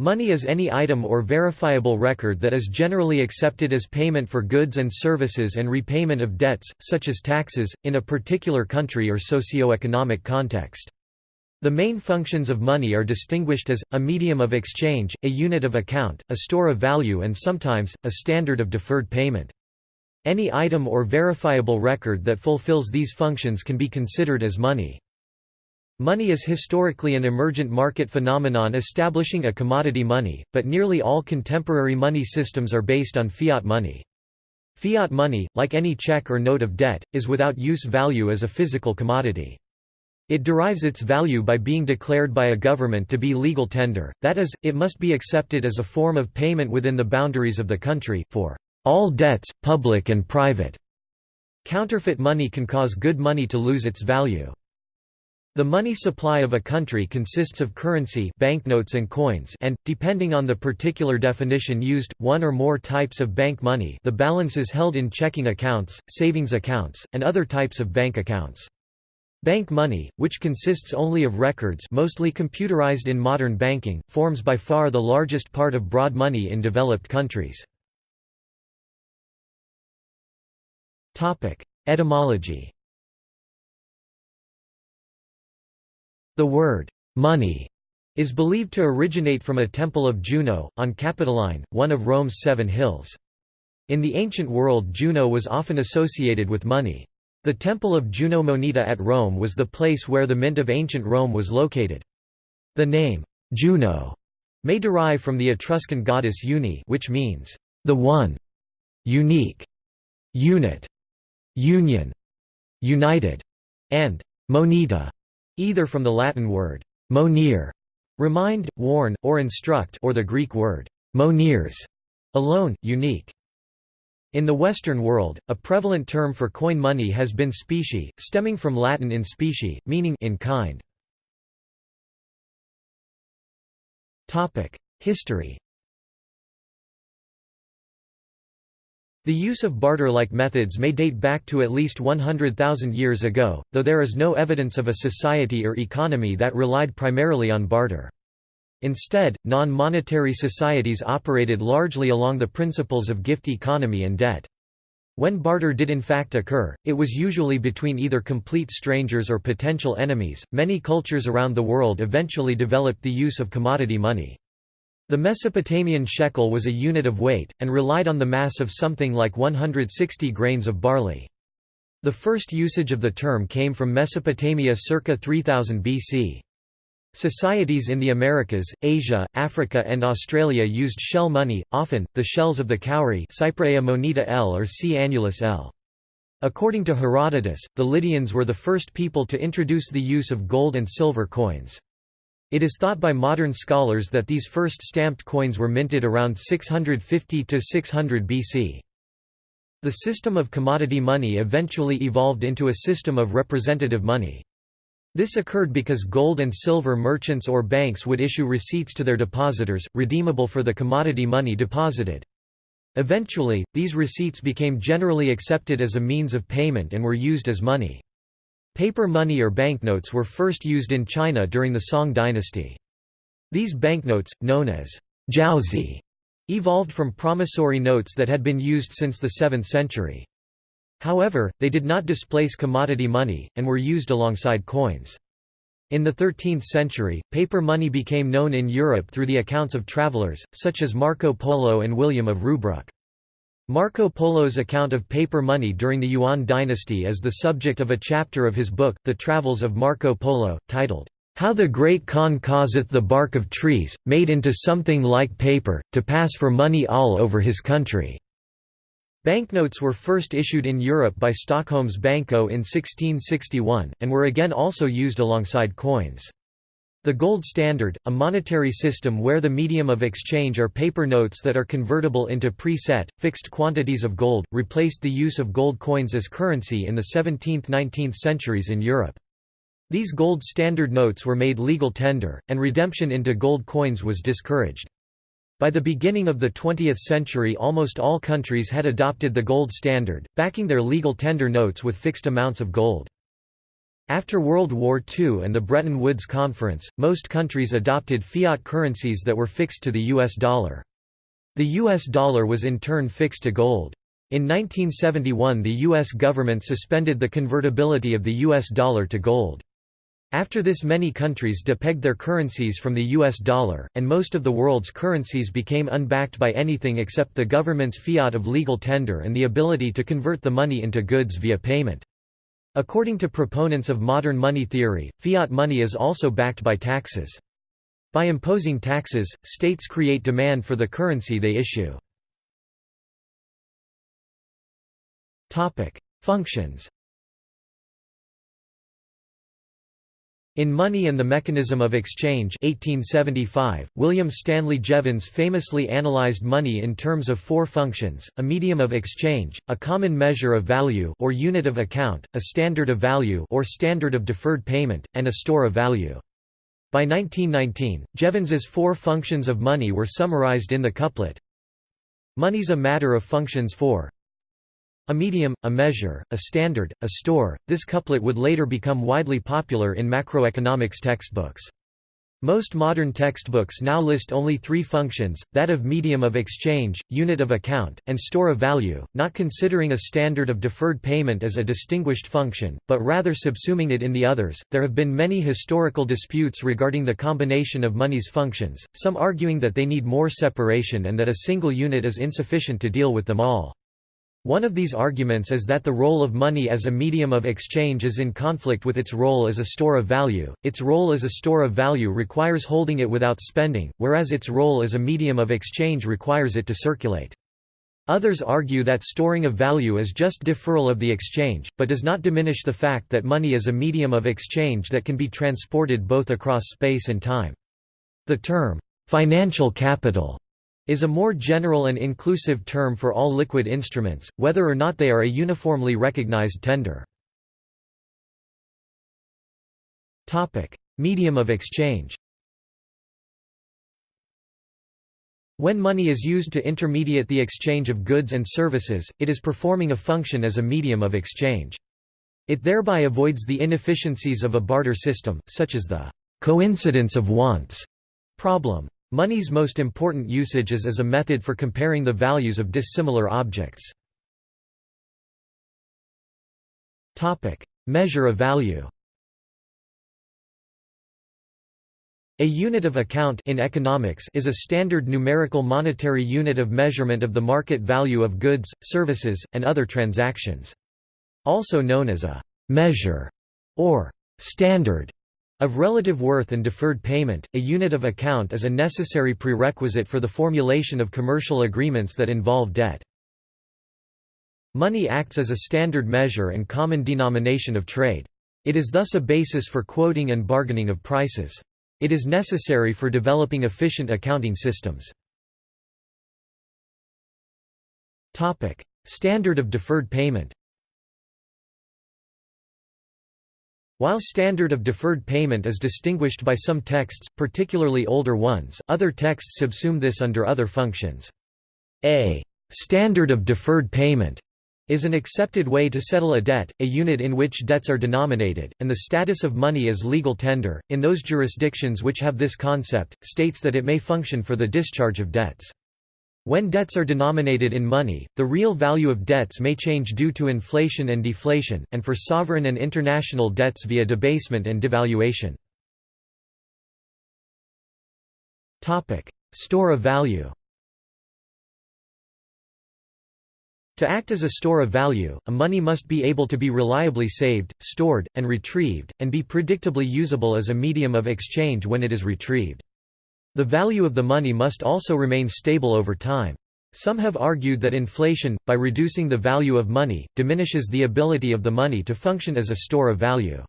Money is any item or verifiable record that is generally accepted as payment for goods and services and repayment of debts, such as taxes, in a particular country or socio-economic context. The main functions of money are distinguished as, a medium of exchange, a unit of account, a store of value and sometimes, a standard of deferred payment. Any item or verifiable record that fulfills these functions can be considered as money. Money is historically an emergent market phenomenon establishing a commodity money, but nearly all contemporary money systems are based on fiat money. Fiat money, like any check or note of debt, is without use value as a physical commodity. It derives its value by being declared by a government to be legal tender, that is, it must be accepted as a form of payment within the boundaries of the country, for all debts, public and private. Counterfeit money can cause good money to lose its value. The money supply of a country consists of currency banknotes and coins and, depending on the particular definition used, one or more types of bank money the balances held in checking accounts, savings accounts, and other types of bank accounts. Bank money, which consists only of records mostly computerized in modern banking, forms by far the largest part of broad money in developed countries. Etymology The word, money, is believed to originate from a temple of Juno, on Capitoline, one of Rome's seven hills. In the ancient world Juno was often associated with money. The temple of Juno Moneta at Rome was the place where the mint of ancient Rome was located. The name, Juno, may derive from the Etruscan goddess Uni which means, the one, unique, unit, union, united, and moneta, either from the Latin word monere, remind, warn, or instruct or the Greek word moneres, alone, unique. In the Western world, a prevalent term for coin money has been specie, stemming from Latin in specie, meaning in kind. History The use of barter-like methods may date back to at least 100,000 years ago, though there is no evidence of a society or economy that relied primarily on barter. Instead, non-monetary societies operated largely along the principles of gift economy and debt. When barter did in fact occur, it was usually between either complete strangers or potential enemies. Many cultures around the world eventually developed the use of commodity money. The Mesopotamian shekel was a unit of weight, and relied on the mass of something like 160 grains of barley. The first usage of the term came from Mesopotamia circa 3000 BC. Societies in the Americas, Asia, Africa and Australia used shell money, often, the shells of the cowrie Cypraea moneta L or C. annulus L. According to Herodotus, the Lydians were the first people to introduce the use of gold and silver coins. It is thought by modern scholars that these first stamped coins were minted around 650–600 BC. The system of commodity money eventually evolved into a system of representative money. This occurred because gold and silver merchants or banks would issue receipts to their depositors, redeemable for the commodity money deposited. Eventually, these receipts became generally accepted as a means of payment and were used as money. Paper money or banknotes were first used in China during the Song dynasty. These banknotes, known as jiaozi, evolved from promissory notes that had been used since the 7th century. However, they did not displace commodity money, and were used alongside coins. In the 13th century, paper money became known in Europe through the accounts of travelers, such as Marco Polo and William of Rubruck. Marco Polo's account of paper money during the Yuan dynasty is the subject of a chapter of his book, The Travels of Marco Polo, titled, How the Great Khan causeth the bark of trees, made into something like paper, to pass for money all over his country. Banknotes were first issued in Europe by Stockholm's Banco in 1661, and were again also used alongside coins. The gold standard, a monetary system where the medium of exchange are paper notes that are convertible into pre-set, fixed quantities of gold, replaced the use of gold coins as currency in the 17th–19th centuries in Europe. These gold standard notes were made legal tender, and redemption into gold coins was discouraged. By the beginning of the 20th century almost all countries had adopted the gold standard, backing their legal tender notes with fixed amounts of gold. After World War II and the Bretton Woods Conference, most countries adopted fiat currencies that were fixed to the US dollar. The US dollar was in turn fixed to gold. In 1971 the U.S. government suspended the convertibility of the U.S. dollar to gold. After this many countries depegged their currencies from the US dollar, and most of the world's currencies became unbacked by anything except the government's fiat of legal tender and the ability to convert the money into goods via payment. According to proponents of modern money theory, fiat money is also backed by taxes. By imposing taxes, states create demand for the currency they issue. Functions In Money and the Mechanism of Exchange 1875, William Stanley Jevons famously analyzed money in terms of four functions, a medium of exchange, a common measure of value or unit of account, a standard of value or standard of deferred payment, and a store of value. By 1919, Jevons's four functions of money were summarized in the couplet, Money's a matter of functions four a medium, a measure, a standard, a store. This couplet would later become widely popular in macroeconomics textbooks. Most modern textbooks now list only three functions, that of medium of exchange, unit of account, and store of value, not considering a standard of deferred payment as a distinguished function, but rather subsuming it in the others. There have been many historical disputes regarding the combination of money's functions, some arguing that they need more separation and that a single unit is insufficient to deal with them all. One of these arguments is that the role of money as a medium of exchange is in conflict with its role as a store of value. Its role as a store of value requires holding it without spending, whereas its role as a medium of exchange requires it to circulate. Others argue that storing of value is just deferral of the exchange, but does not diminish the fact that money is a medium of exchange that can be transported both across space and time. The term, financial capital is a more general and inclusive term for all liquid instruments, whether or not they are a uniformly recognized tender. Medium of exchange When money is used to intermediate the exchange of goods and services, it is performing a function as a medium of exchange. It thereby avoids the inefficiencies of a barter system, such as the coincidence of wants problem. Money's most important usage is as a method for comparing the values of dissimilar objects. Measure of value A unit of account in economics is a standard numerical monetary unit of measurement of the market value of goods, services, and other transactions. Also known as a «measure» or «standard» Of relative worth and deferred payment, a unit of account is a necessary prerequisite for the formulation of commercial agreements that involve debt. Money acts as a standard measure and common denomination of trade. It is thus a basis for quoting and bargaining of prices. It is necessary for developing efficient accounting systems. Standard of deferred payment While standard of deferred payment is distinguished by some texts, particularly older ones, other texts subsume this under other functions. A standard of deferred payment is an accepted way to settle a debt, a unit in which debts are denominated, and the status of money as legal tender, in those jurisdictions which have this concept, states that it may function for the discharge of debts. When debts are denominated in money, the real value of debts may change due to inflation and deflation, and for sovereign and international debts via debasement and devaluation. Store of value To act as a store of value, a money must be able to be reliably saved, stored, and retrieved, and be predictably usable as a medium of exchange when it is retrieved. The value of the money must also remain stable over time. Some have argued that inflation, by reducing the value of money, diminishes the ability of the money to function as a store of value.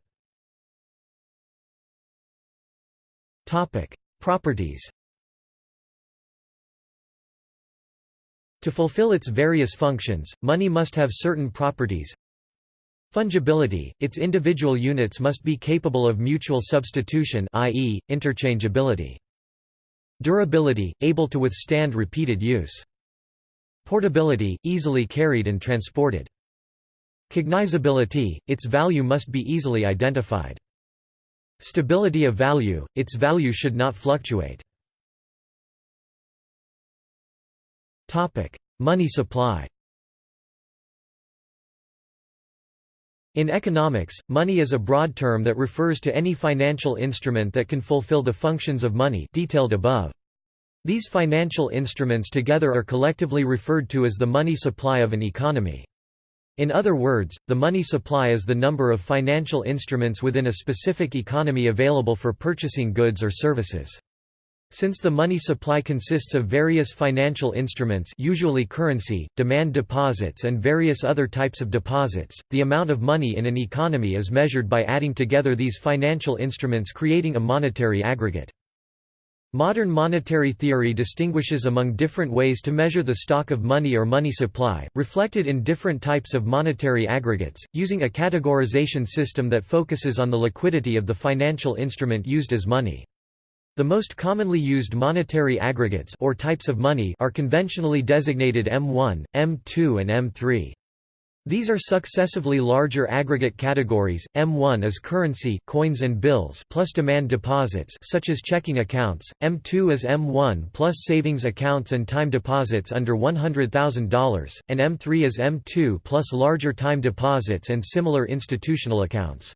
Properties To fulfill its various functions, money must have certain properties. Fungibility, its individual units must be capable of mutual substitution i.e., interchangeability. Durability, able to withstand repeated use. Portability, easily carried and transported. Cognizability, its value must be easily identified. Stability of value, its value should not fluctuate. Money supply In economics, money is a broad term that refers to any financial instrument that can fulfill the functions of money detailed above. These financial instruments together are collectively referred to as the money supply of an economy. In other words, the money supply is the number of financial instruments within a specific economy available for purchasing goods or services. Since the money supply consists of various financial instruments usually currency, demand deposits and various other types of deposits, the amount of money in an economy is measured by adding together these financial instruments creating a monetary aggregate. Modern monetary theory distinguishes among different ways to measure the stock of money or money supply, reflected in different types of monetary aggregates, using a categorization system that focuses on the liquidity of the financial instrument used as money. The most commonly used monetary aggregates or types of money are conventionally designated M1, M2 and M3. These are successively larger aggregate categories. M1 is currency, coins and bills plus demand deposits such as checking accounts. M2 is M1 plus savings accounts and time deposits under $100,000, and M3 is M2 plus larger time deposits and similar institutional accounts.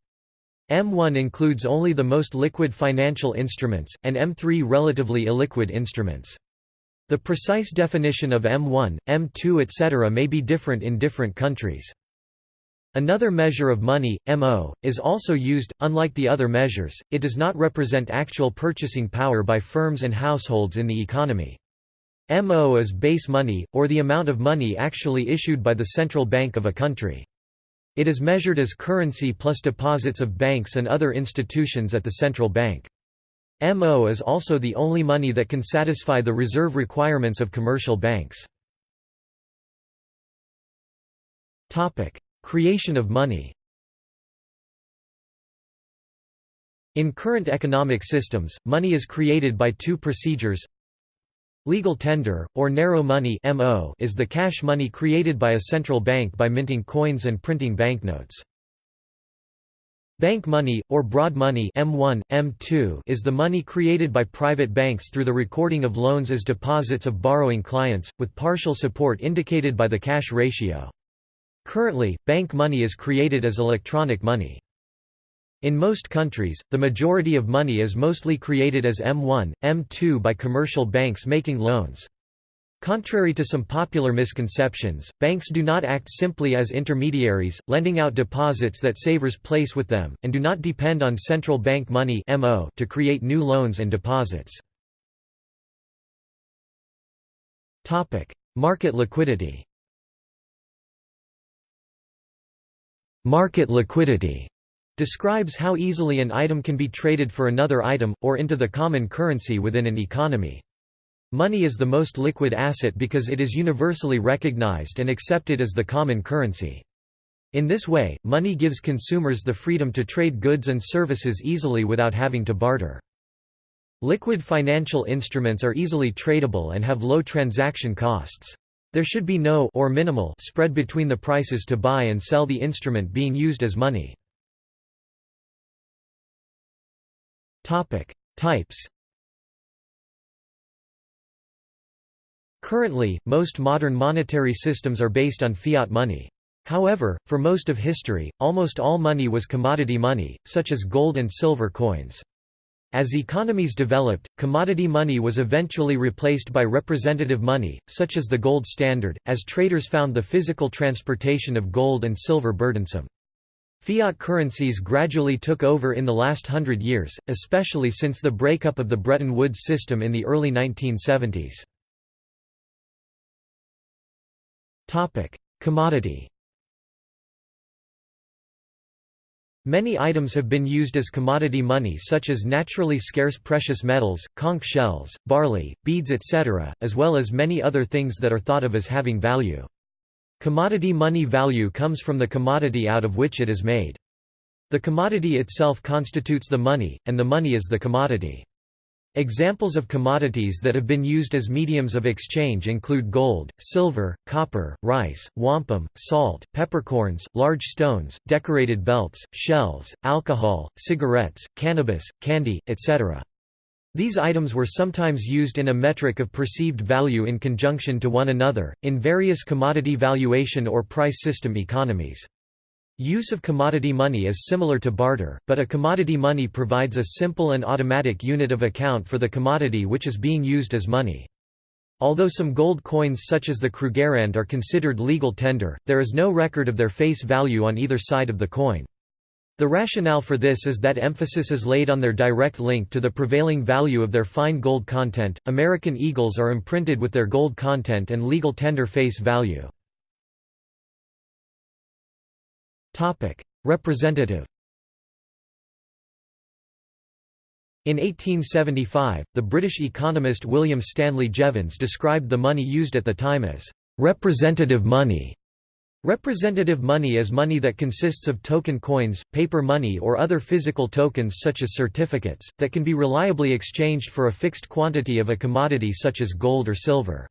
M1 includes only the most liquid financial instruments, and M3 relatively illiquid instruments. The precise definition of M1, M2 etc. may be different in different countries. Another measure of money, MO, is also used. Unlike the other measures, it does not represent actual purchasing power by firms and households in the economy. MO is base money, or the amount of money actually issued by the central bank of a country. It is measured as currency plus deposits of banks and other institutions at the central bank. MO is also the only money that can satisfy the reserve requirements of commercial banks. Creation of money In current economic systems, money is created by two procedures Legal tender, or narrow money is the cash money created by a central bank by minting coins and printing banknotes. Bank money, or broad money M1, M2 is the money created by private banks through the recording of loans as deposits of borrowing clients, with partial support indicated by the cash ratio. Currently, bank money is created as electronic money. In most countries, the majority of money is mostly created as M1, M2 by commercial banks making loans. Contrary to some popular misconceptions, banks do not act simply as intermediaries, lending out deposits that savers place with them, and do not depend on central bank money to create new loans and deposits. Market liquidity Market liquidity describes how easily an item can be traded for another item, or into the common currency within an economy. Money is the most liquid asset because it is universally recognized and accepted as the common currency. In this way, money gives consumers the freedom to trade goods and services easily without having to barter. Liquid financial instruments are easily tradable and have low transaction costs. There should be no or minimal spread between the prices to buy and sell the instrument being used as money. Types Currently, most modern monetary systems are based on fiat money. However, for most of history, almost all money was commodity money, such as gold and silver coins. As economies developed, commodity money was eventually replaced by representative money, such as the gold standard, as traders found the physical transportation of gold and silver burdensome. Fiat currencies gradually took over in the last hundred years, especially since the breakup of the Bretton Woods system in the early 1970s. Topic: Commodity. Many items have been used as commodity money such as naturally scarce precious metals, conch shells, barley, beads etc., as well as many other things that are thought of as having value. Commodity money value comes from the commodity out of which it is made. The commodity itself constitutes the money, and the money is the commodity. Examples of commodities that have been used as mediums of exchange include gold, silver, copper, rice, wampum, salt, peppercorns, large stones, decorated belts, shells, alcohol, cigarettes, cannabis, candy, etc. These items were sometimes used in a metric of perceived value in conjunction to one another, in various commodity valuation or price system economies. Use of commodity money is similar to barter, but a commodity money provides a simple and automatic unit of account for the commodity which is being used as money. Although some gold coins such as the Krugerrand are considered legal tender, there is no record of their face value on either side of the coin. The rationale for this is that emphasis is laid on their direct link to the prevailing value of their fine gold content. American eagles are imprinted with their gold content and legal tender face value. Topic: Representative In 1875, the British economist William Stanley Jevons described the money used at the time as representative money. Representative money is money that consists of token coins, paper money or other physical tokens such as certificates, that can be reliably exchanged for a fixed quantity of a commodity such as gold or silver.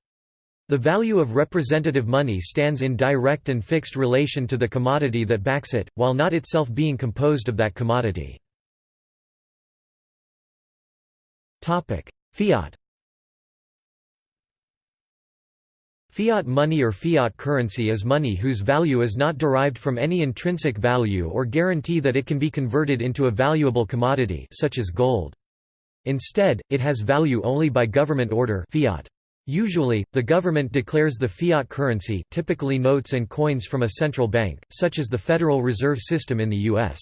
The value of representative money stands in direct and fixed relation to the commodity that backs it, while not itself being composed of that commodity. Fiat Fiat money or fiat currency is money whose value is not derived from any intrinsic value or guarantee that it can be converted into a valuable commodity such as gold. Instead, it has value only by government order fiat. Usually, the government declares the fiat currency typically notes and coins from a central bank, such as the Federal Reserve System in the U.S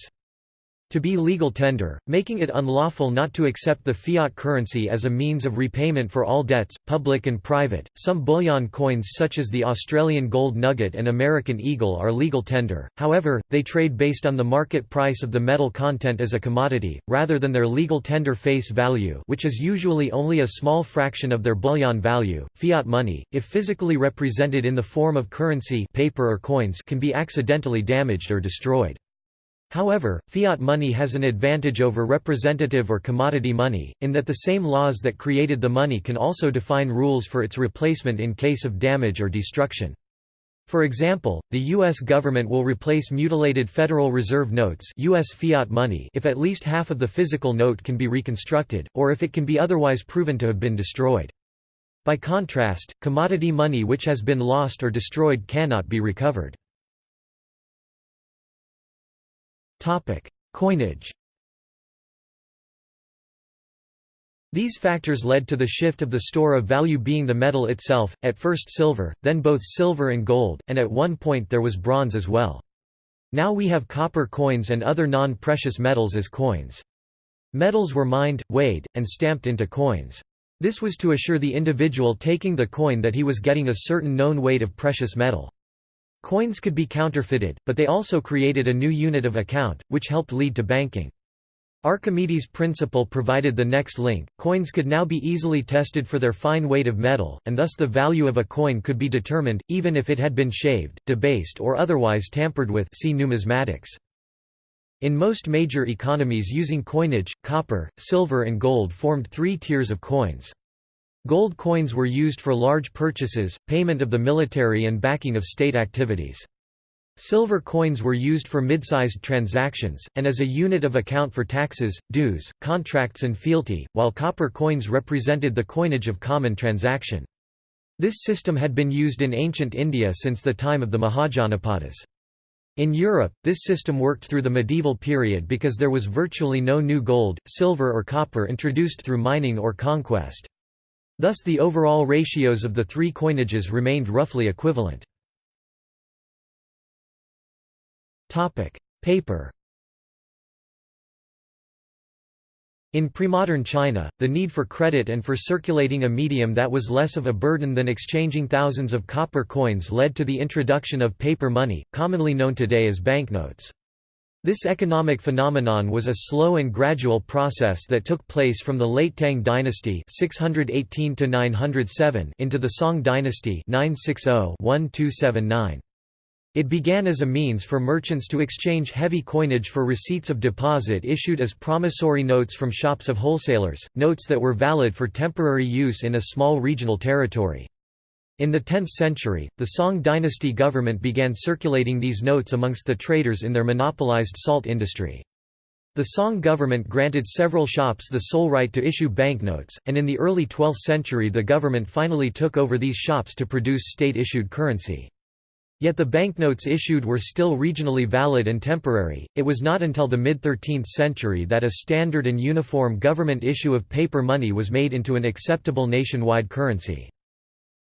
to be legal tender, making it unlawful not to accept the fiat currency as a means of repayment for all debts, public and private. Some bullion coins, such as the Australian gold nugget and American eagle, are legal tender, however, they trade based on the market price of the metal content as a commodity, rather than their legal tender face value, which is usually only a small fraction of their bullion value. Fiat money, if physically represented in the form of currency, paper or coins, can be accidentally damaged or destroyed. However, fiat money has an advantage over representative or commodity money, in that the same laws that created the money can also define rules for its replacement in case of damage or destruction. For example, the U.S. government will replace mutilated Federal Reserve notes US fiat money if at least half of the physical note can be reconstructed, or if it can be otherwise proven to have been destroyed. By contrast, commodity money which has been lost or destroyed cannot be recovered. Topic: Coinage. These factors led to the shift of the store of value being the metal itself, at first silver, then both silver and gold, and at one point there was bronze as well. Now we have copper coins and other non-precious metals as coins. Metals were mined, weighed, and stamped into coins. This was to assure the individual taking the coin that he was getting a certain known weight of precious metal. Coins could be counterfeited, but they also created a new unit of account, which helped lead to banking. Archimedes' principle provided the next link. Coins could now be easily tested for their fine weight of metal, and thus the value of a coin could be determined, even if it had been shaved, debased, or otherwise tampered with. See numismatics. In most major economies using coinage, copper, silver, and gold formed three tiers of coins. Gold coins were used for large purchases, payment of the military and backing of state activities. Silver coins were used for mid-sized transactions, and as a unit of account for taxes, dues, contracts and fealty, while copper coins represented the coinage of common transaction. This system had been used in ancient India since the time of the Mahajanapadas. In Europe, this system worked through the medieval period because there was virtually no new gold, silver or copper introduced through mining or conquest. Thus the overall ratios of the three coinages remained roughly equivalent. Paper In premodern China, the need for credit and for circulating a medium that was less of a burden than exchanging thousands of copper coins led to the introduction of paper money, commonly known today as banknotes. This economic phenomenon was a slow and gradual process that took place from the late Tang dynasty 618 into the Song dynasty 960 -1279. It began as a means for merchants to exchange heavy coinage for receipts of deposit issued as promissory notes from shops of wholesalers, notes that were valid for temporary use in a small regional territory. In the 10th century, the Song dynasty government began circulating these notes amongst the traders in their monopolized salt industry. The Song government granted several shops the sole right to issue banknotes, and in the early 12th century the government finally took over these shops to produce state-issued currency. Yet the banknotes issued were still regionally valid and temporary. It was not until the mid 13th century that a standard and uniform government issue of paper money was made into an acceptable nationwide currency.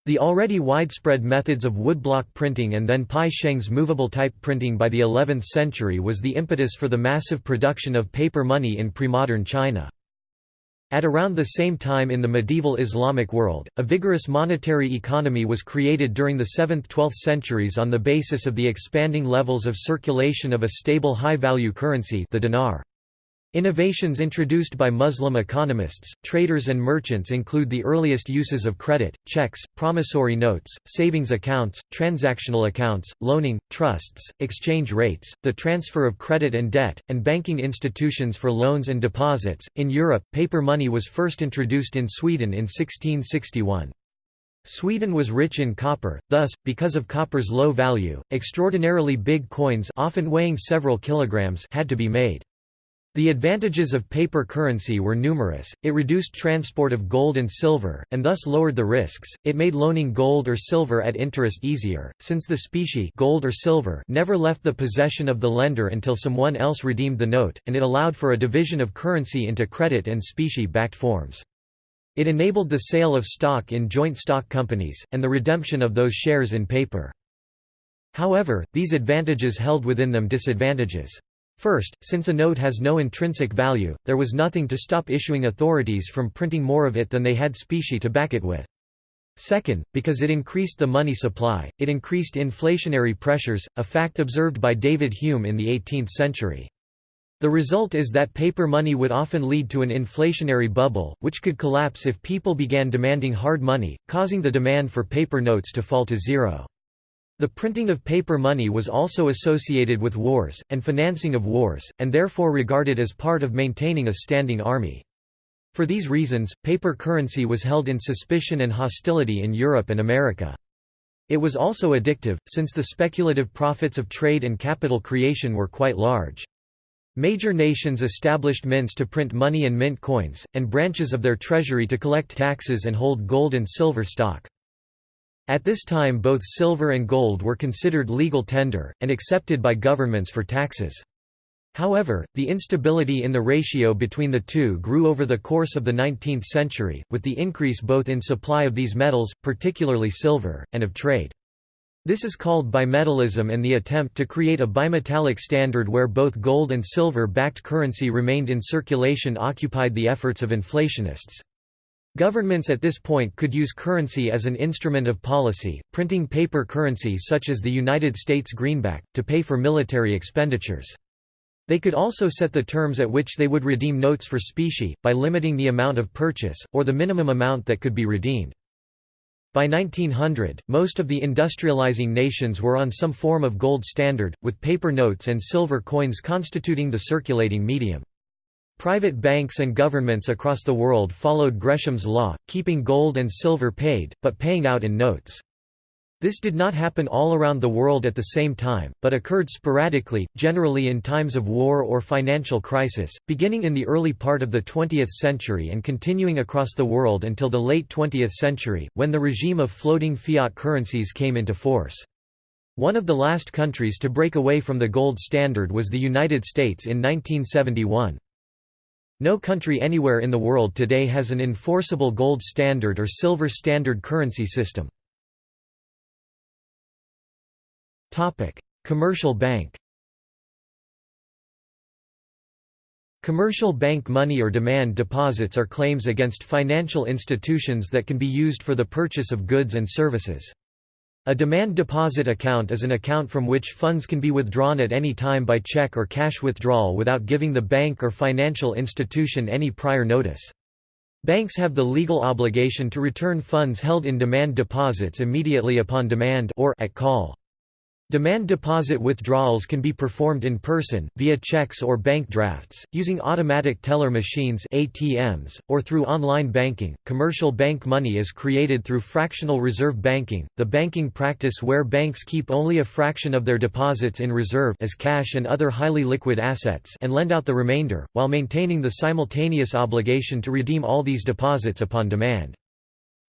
The already widespread methods of woodblock printing and then Bi Sheng's movable type printing by the 11th century was the impetus for the massive production of paper money in pre-modern China. At around the same time in the medieval Islamic world, a vigorous monetary economy was created during the 7th–12th centuries on the basis of the expanding levels of circulation of a stable high-value currency the dinar. Innovations introduced by Muslim economists, traders and merchants include the earliest uses of credit, checks, promissory notes, savings accounts, transactional accounts, loaning, trusts, exchange rates, the transfer of credit and debt, and banking institutions for loans and deposits. In Europe, paper money was first introduced in Sweden in 1661. Sweden was rich in copper, thus, because of copper's low value, extraordinarily big coins often weighing several kilograms had to be made. The advantages of paper currency were numerous, it reduced transport of gold and silver, and thus lowered the risks, it made loaning gold or silver at interest easier, since the specie gold or silver never left the possession of the lender until someone else redeemed the note, and it allowed for a division of currency into credit and specie-backed forms. It enabled the sale of stock in joint stock companies, and the redemption of those shares in paper. However, these advantages held within them disadvantages. First, since a note has no intrinsic value, there was nothing to stop issuing authorities from printing more of it than they had specie to back it with. Second, because it increased the money supply, it increased inflationary pressures, a fact observed by David Hume in the 18th century. The result is that paper money would often lead to an inflationary bubble, which could collapse if people began demanding hard money, causing the demand for paper notes to fall to zero. The printing of paper money was also associated with wars, and financing of wars, and therefore regarded as part of maintaining a standing army. For these reasons, paper currency was held in suspicion and hostility in Europe and America. It was also addictive, since the speculative profits of trade and capital creation were quite large. Major nations established mints to print money and mint coins, and branches of their treasury to collect taxes and hold gold and silver stock. At this time both silver and gold were considered legal tender, and accepted by governments for taxes. However, the instability in the ratio between the two grew over the course of the 19th century, with the increase both in supply of these metals, particularly silver, and of trade. This is called bimetallism and the attempt to create a bimetallic standard where both gold and silver-backed currency remained in circulation occupied the efforts of inflationists. Governments at this point could use currency as an instrument of policy, printing paper currency such as the United States greenback, to pay for military expenditures. They could also set the terms at which they would redeem notes for specie, by limiting the amount of purchase, or the minimum amount that could be redeemed. By 1900, most of the industrializing nations were on some form of gold standard, with paper notes and silver coins constituting the circulating medium. Private banks and governments across the world followed Gresham's law, keeping gold and silver paid, but paying out in notes. This did not happen all around the world at the same time, but occurred sporadically, generally in times of war or financial crisis, beginning in the early part of the 20th century and continuing across the world until the late 20th century, when the regime of floating fiat currencies came into force. One of the last countries to break away from the gold standard was the United States in 1971. No country anywhere in the world today has an enforceable gold standard or silver standard currency system. Commercial bank Commercial bank money or demand deposits are claims against financial institutions that can be used for the purchase of goods and services. A demand deposit account is an account from which funds can be withdrawn at any time by check or cash withdrawal without giving the bank or financial institution any prior notice. Banks have the legal obligation to return funds held in demand deposits immediately upon demand or at call. Demand deposit withdrawals can be performed in person, via checks or bank drafts, using automatic teller machines ATMs, or through online banking. Commercial bank money is created through fractional reserve banking, the banking practice where banks keep only a fraction of their deposits in reserve as cash and other highly liquid assets and lend out the remainder, while maintaining the simultaneous obligation to redeem all these deposits upon demand.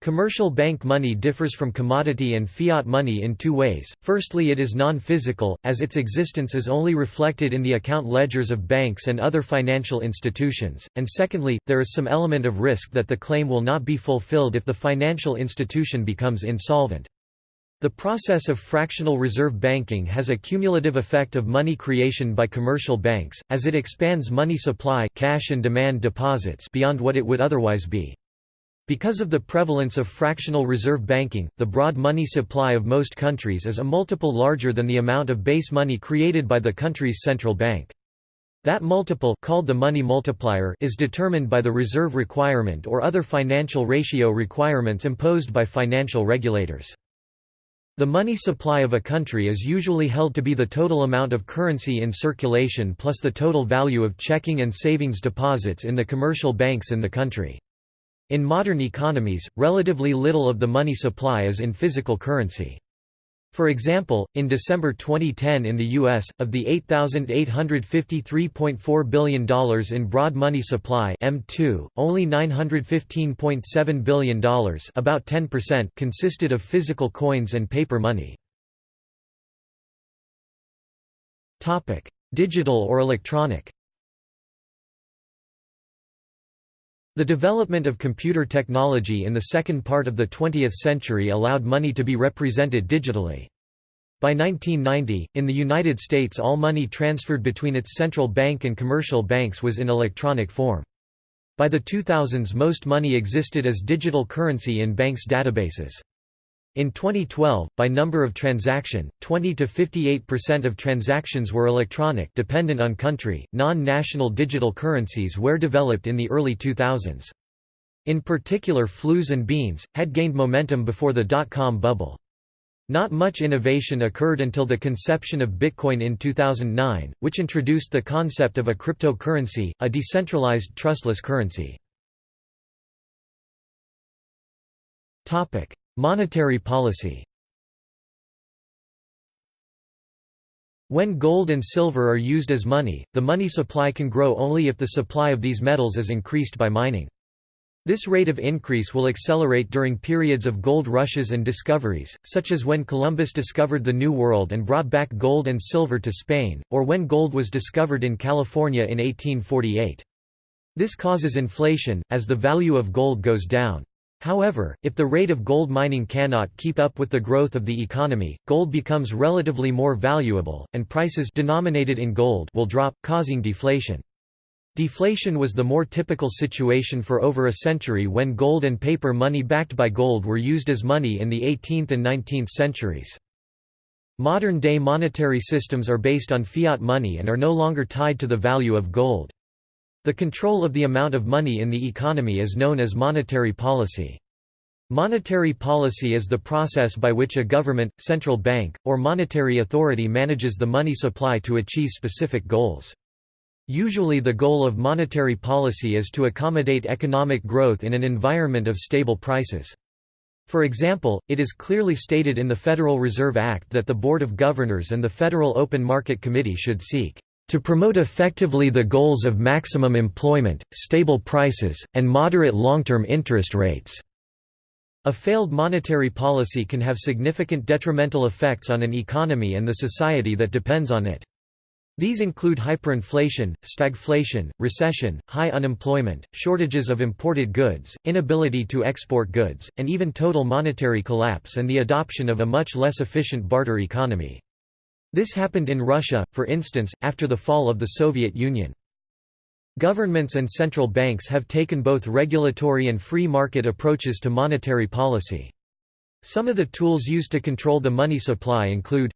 Commercial bank money differs from commodity and fiat money in two ways. Firstly, it is non-physical, as its existence is only reflected in the account ledgers of banks and other financial institutions, and secondly, there is some element of risk that the claim will not be fulfilled if the financial institution becomes insolvent. The process of fractional reserve banking has a cumulative effect of money creation by commercial banks, as it expands money supply cash and demand deposits beyond what it would otherwise be. Because of the prevalence of fractional reserve banking, the broad money supply of most countries is a multiple larger than the amount of base money created by the country's central bank. That multiple called the money multiplier is determined by the reserve requirement or other financial ratio requirements imposed by financial regulators. The money supply of a country is usually held to be the total amount of currency in circulation plus the total value of checking and savings deposits in the commercial banks in the country. In modern economies, relatively little of the money supply is in physical currency. For example, in December 2010 in the U.S., of the $8,853.4 billion in broad money supply M2, only $915.7 billion about 10% consisted of physical coins and paper money. Digital or electronic The development of computer technology in the second part of the 20th century allowed money to be represented digitally. By 1990, in the United States all money transferred between its central bank and commercial banks was in electronic form. By the 2000s most money existed as digital currency in banks' databases. In 2012, by number of transaction, 20 to 58% of transactions were electronic dependent on country. Non-national digital currencies were developed in the early 2000s. In particular Flooz and Beenz, had gained momentum before the dot-com bubble. Not much innovation occurred until the conception of Bitcoin in 2009, which introduced the concept of a cryptocurrency, a decentralized trustless currency. Monetary policy When gold and silver are used as money, the money supply can grow only if the supply of these metals is increased by mining. This rate of increase will accelerate during periods of gold rushes and discoveries, such as when Columbus discovered the New World and brought back gold and silver to Spain, or when gold was discovered in California in 1848. This causes inflation, as the value of gold goes down. However, if the rate of gold mining cannot keep up with the growth of the economy, gold becomes relatively more valuable, and prices denominated in gold will drop, causing deflation. Deflation was the more typical situation for over a century when gold and paper money backed by gold were used as money in the 18th and 19th centuries. Modern-day monetary systems are based on fiat money and are no longer tied to the value of gold. The control of the amount of money in the economy is known as monetary policy. Monetary policy is the process by which a government, central bank, or monetary authority manages the money supply to achieve specific goals. Usually the goal of monetary policy is to accommodate economic growth in an environment of stable prices. For example, it is clearly stated in the Federal Reserve Act that the Board of Governors and the Federal Open Market Committee should seek to promote effectively the goals of maximum employment, stable prices, and moderate long-term interest rates." A failed monetary policy can have significant detrimental effects on an economy and the society that depends on it. These include hyperinflation, stagflation, recession, high unemployment, shortages of imported goods, inability to export goods, and even total monetary collapse and the adoption of a much less efficient barter economy. This happened in Russia, for instance, after the fall of the Soviet Union. Governments and central banks have taken both regulatory and free market approaches to monetary policy. Some of the tools used to control the money supply include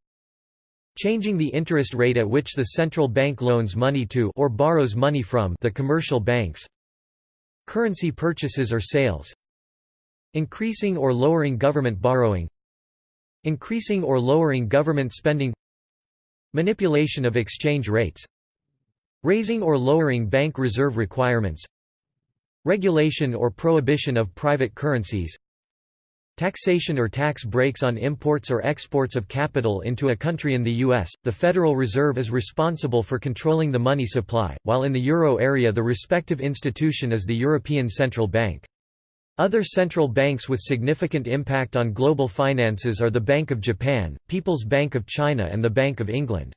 changing the interest rate at which the central bank loans money to or borrows money from the commercial banks currency purchases or sales increasing or lowering government borrowing Increasing or lowering government spending Manipulation of exchange rates Raising or lowering bank reserve requirements Regulation or prohibition of private currencies Taxation or tax breaks on imports or exports of capital into a country in the U.S., the Federal Reserve is responsible for controlling the money supply, while in the euro area the respective institution is the European Central Bank. Other central banks with significant impact on global finances are the Bank of Japan, People's Bank of China and the Bank of England.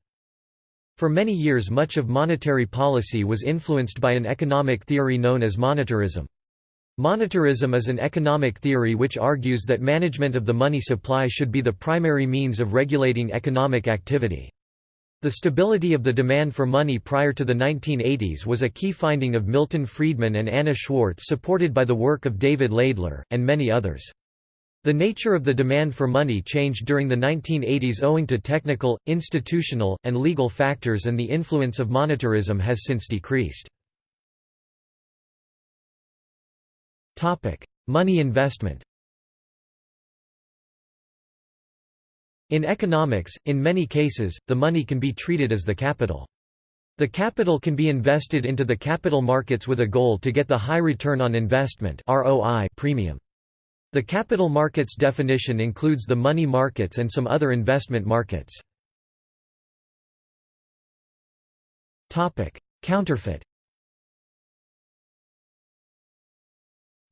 For many years much of monetary policy was influenced by an economic theory known as monetarism. Monetarism is an economic theory which argues that management of the money supply should be the primary means of regulating economic activity. The stability of the demand for money prior to the 1980s was a key finding of Milton Friedman and Anna Schwartz supported by the work of David Laidler, and many others. The nature of the demand for money changed during the 1980s owing to technical, institutional, and legal factors and the influence of monetarism has since decreased. Money investment In economics, in many cases, the money can be treated as the capital. The capital can be invested into the capital markets with a goal to get the high return on investment ROI premium. The capital markets definition includes the money markets and some other investment markets. Topic: Counterfeit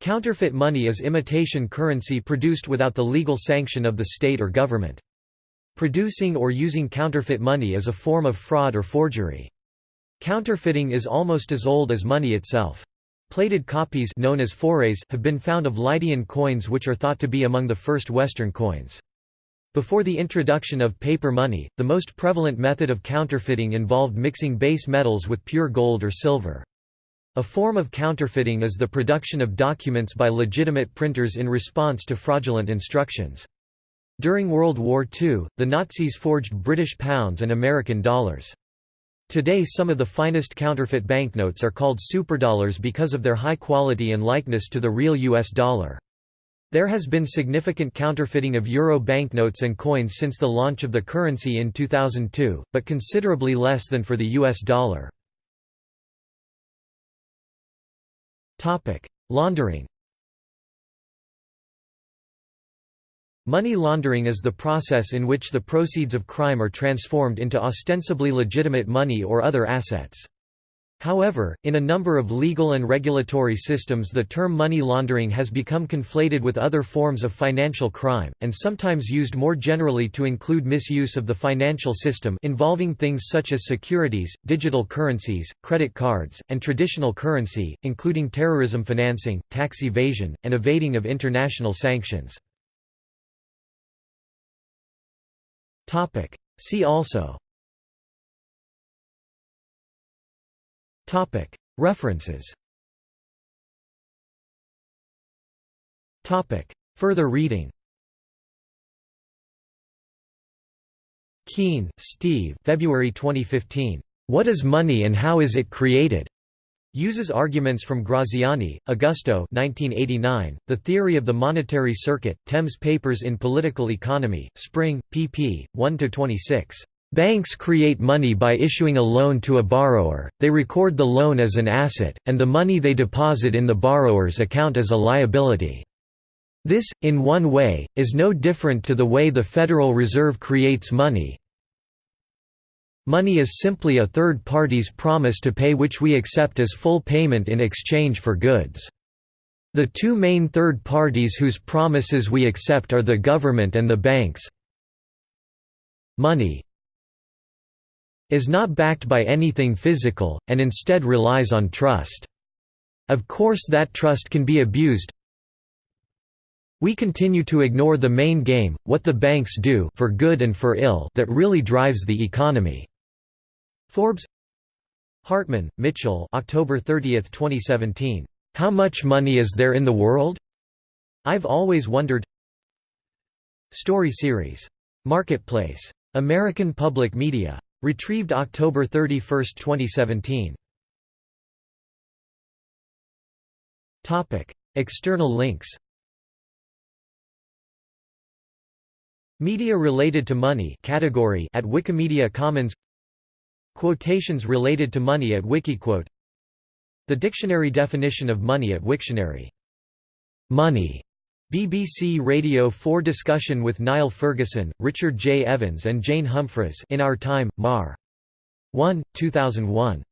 Counterfeit money is imitation currency produced without the legal sanction of the state or government. Producing or using counterfeit money is a form of fraud or forgery. Counterfeiting is almost as old as money itself. Plated copies known as fourrées have been found of Lydian coins which are thought to be among the first Western coins. Before the introduction of paper money, the most prevalent method of counterfeiting involved mixing base metals with pure gold or silver. A form of counterfeiting is the production of documents by legitimate printers in response to fraudulent instructions. During World War II, the Nazis forged British pounds and American dollars. Today some of the finest counterfeit banknotes are called superdollars because of their high quality and likeness to the real US dollar. There has been significant counterfeiting of euro banknotes and coins since the launch of the currency in 2002, but considerably less than for the US dollar. Laundering Money laundering is the process in which the proceeds of crime are transformed into ostensibly legitimate money or other assets. However, in a number of legal and regulatory systems the term money laundering has become conflated with other forms of financial crime, and sometimes used more generally to include misuse of the financial system involving things such as securities, digital currencies, credit cards, and traditional currency, including terrorism financing, tax evasion, and evading of international sanctions. See also Topic. References Topic. Further reading Keen, Steve February 2015. What is Money and How is it Created? Uses arguments from Graziani, Augusto 1989, The Theory of the Monetary Circuit, Thames Papers in Political Economy, Spring, pp. 1–26. Banks create money by issuing a loan to a borrower, they record the loan as an asset, and the money they deposit in the borrower's account as a liability. This, in one way, is no different to the way the Federal Reserve creates money. Money is simply a third party's promise to pay which we accept as full payment in exchange for goods. The two main third parties whose promises we accept are the government and the banks. Money, is not backed by anything physical, and instead relies on trust. Of course that trust can be abused. We continue to ignore the main game, what the banks do for good and for ill that really drives the economy. Forbes Hartman, Mitchell October 30, 2017. How much money is there in the world? I've always wondered Story series. Marketplace. American Public Media. Retrieved October 31, 2017. External links Media related to money category at Wikimedia Commons Quotations related to money at Wikiquote The dictionary definition of money at Wiktionary. Money. BBC Radio 4 discussion with Niall Ferguson, Richard J. Evans and Jane Humphries in Our Time, Mar. 1, 2001.